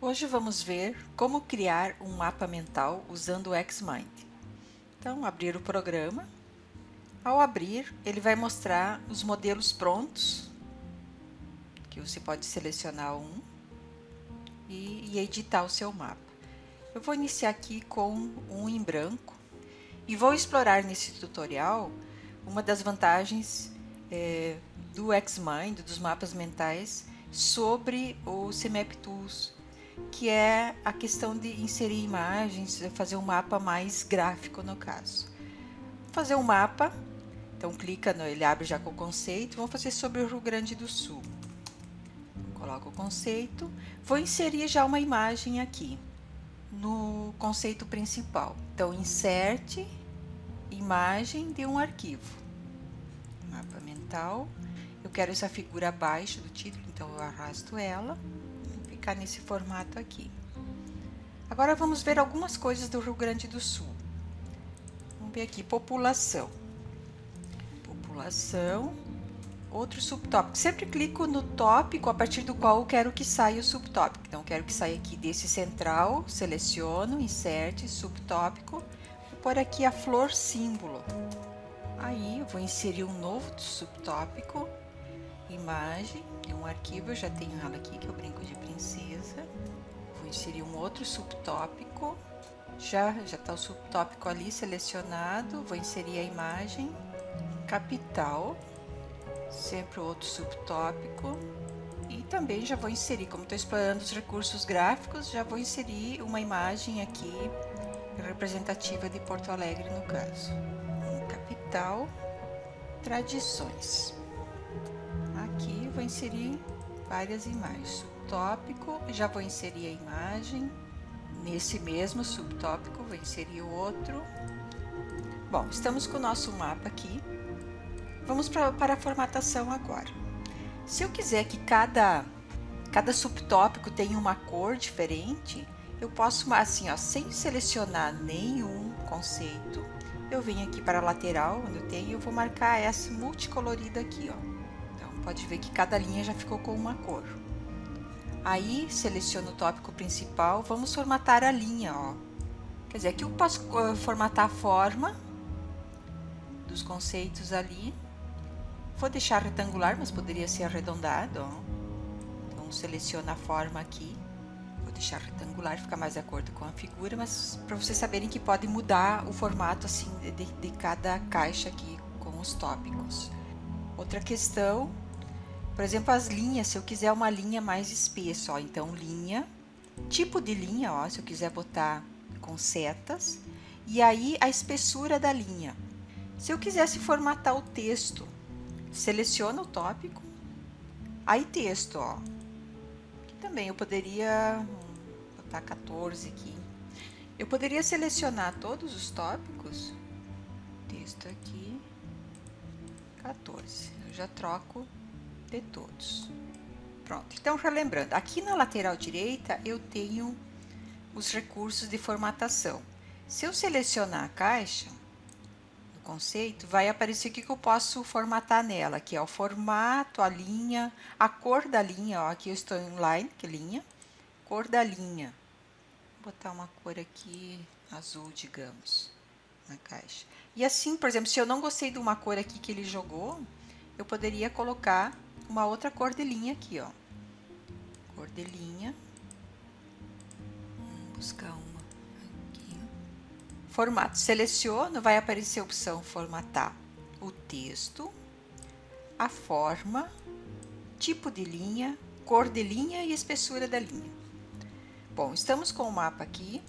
Hoje vamos ver como criar um mapa mental usando o Xmind. Então, abrir o programa. Ao abrir, ele vai mostrar os modelos prontos, que você pode selecionar um e, editar o seu mapa. Eu vou iniciar aqui com um em branco e vou explorar nesse tutorial uma das vantagens é, do Xmind, dos mapas mentais, sobre o CMap Tools que é a questão de inserir imagens, fazer um mapa mais gráfico no caso. Vou fazer um mapa, então clica, no, ele abre já com o conceito, vamos fazer sobre o Rio Grande do Sul. Coloco o conceito, vou inserir já uma imagem aqui, no conceito principal. Então, inserte imagem de um arquivo. Mapa mental, eu quero essa figura abaixo do título, então eu arrasto ela ficar nesse formato aqui. Agora vamos ver algumas coisas do Rio Grande do Sul. Vamos ver aqui, população. População, outro subtópico. Sempre clico no tópico a partir do qual eu quero que saia o subtópico. Então, quero que saia aqui desse central, seleciono, inserte, subtópico. Vou pôr aqui a flor símbolo. Aí, eu vou inserir um novo subtópico imagem de um arquivo, eu já tenho ela aqui, que é o brinco de princesa. Vou inserir um outro subtópico. Já já está o subtópico ali selecionado. Vou inserir a imagem. Capital. Sempre outro subtópico. E também já vou inserir, como estou explorando os recursos gráficos, já vou inserir uma imagem aqui representativa de Porto Alegre no caso. Capital, tradições vou inserir várias imagens. Subtópico, já vou inserir a imagem. Nesse mesmo subtópico, vou inserir outro. Bom, estamos com o nosso mapa aqui. Vamos pra, para a formatação agora. Se eu quiser que cada, cada subtópico tenha uma cor diferente, eu posso, assim, ó, sem selecionar nenhum conceito, eu venho aqui para a lateral, onde eu tenho, eu vou marcar essa multicolorida aqui, ó pode ver que cada linha já ficou com uma cor. Aí, seleciono o tópico principal, vamos formatar a linha, ó. Quer dizer, aqui eu posso uh, formatar a forma dos conceitos ali. Vou deixar retangular, mas poderia ser arredondado, ó. Então, seleciono a forma aqui. Vou deixar retangular, fica mais de acordo com a figura, mas para vocês saberem que pode mudar o formato, assim, de, de cada caixa aqui com os tópicos. Outra questão por exemplo, as linhas, se eu quiser uma linha mais espessa, ó, então linha, tipo de linha, ó, se eu quiser botar com setas, e aí a espessura da linha. Se eu quisesse formatar o texto, seleciono o tópico, aí texto, ó. Também eu poderia botar 14 aqui. Eu poderia selecionar todos os tópicos, texto aqui, 14. Eu já troco de todos. Pronto, então relembrando, aqui na lateral direita eu tenho os recursos de formatação. Se eu selecionar a caixa, no conceito, vai aparecer o que eu posso formatar nela, que é o formato, a linha, a cor da linha, ó, aqui eu estou em line, que é linha, cor da linha. Vou botar uma cor aqui azul, digamos, na caixa. E assim, por exemplo, se eu não gostei de uma cor aqui que ele jogou, eu poderia colocar uma outra cor de linha aqui, ó. Cor de linha. Vamos buscar uma aqui. Formato. Seleciono, vai aparecer a opção formatar o texto, a forma, tipo de linha, cor de linha e espessura da linha. Bom, estamos com o mapa aqui.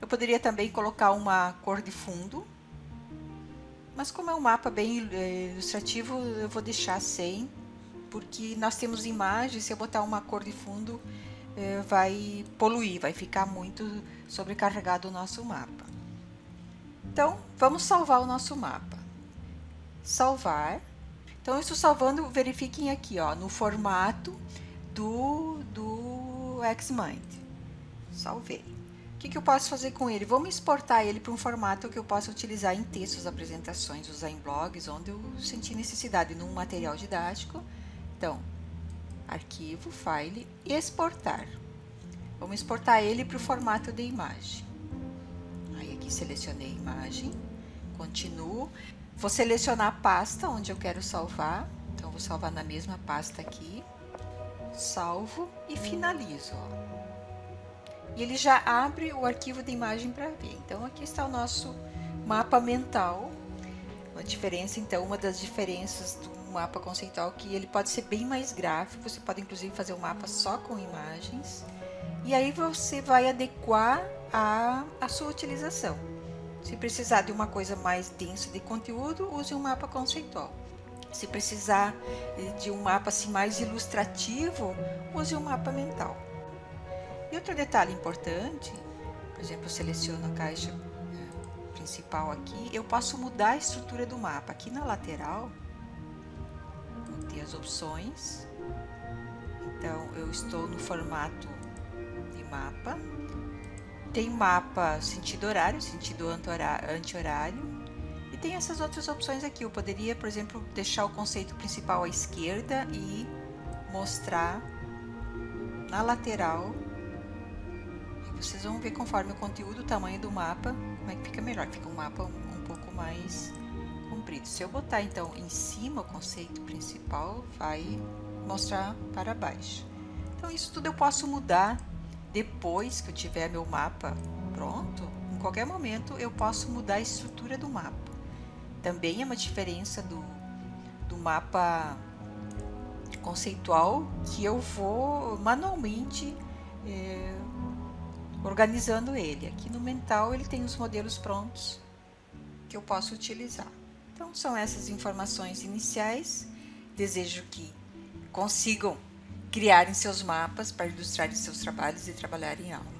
Eu poderia também colocar uma cor de fundo, mas como é um mapa bem eh, ilustrativo, eu vou deixar sem porque nós temos imagens, se eu botar uma cor de fundo, eh, vai poluir, vai ficar muito sobrecarregado o nosso mapa. Então, vamos salvar o nosso mapa. Salvar. Então, estou salvando, verifiquem aqui, ó, no formato do, do Xmind. Salvei. O que, que eu posso fazer com ele? Vamos exportar ele para um formato que eu possa utilizar em textos, apresentações, usar em blogs, onde eu sentir necessidade, num material didático, então, arquivo, file, exportar. Vamos exportar ele para o formato de imagem. Aí aqui selecionei a imagem, continuo. Vou selecionar a pasta onde eu quero salvar. Então, vou salvar na mesma pasta aqui. Salvo e finalizo. Ó. E ele já abre o arquivo de imagem para ver. Então, aqui está o nosso mapa mental. Uma diferença, então, uma das diferenças do mapa conceitual que ele pode ser bem mais gráfico, você pode inclusive fazer um mapa só com imagens, e aí você vai adequar a, a sua utilização. Se precisar de uma coisa mais densa de conteúdo, use um mapa conceitual. Se precisar de um mapa assim, mais ilustrativo, use um mapa mental. E outro detalhe importante, por exemplo, eu seleciono a caixa principal aqui, eu posso mudar a estrutura do mapa. Aqui na lateral, ter as opções. Então, eu estou no formato de mapa. Tem mapa sentido horário, sentido anti-horário. E tem essas outras opções aqui. Eu poderia, por exemplo, deixar o conceito principal à esquerda e mostrar na lateral. Vocês vão ver conforme o conteúdo, o tamanho do mapa, como é que fica melhor. Fica um mapa um, pouco mais comprido. Se eu botar então em cima o conceito principal, vai mostrar para baixo. Então isso tudo eu posso mudar depois que eu tiver meu mapa pronto. Em qualquer momento eu posso mudar a estrutura do mapa. Também é uma diferença do, do mapa conceitual que eu vou manualmente é, organizando ele. Aqui no mental ele tem os modelos prontos que eu posso utilizar. Então, são essas informações iniciais. Desejo que consigam criarem seus mapas para ilustrar seus trabalhos e trabalhar em aula.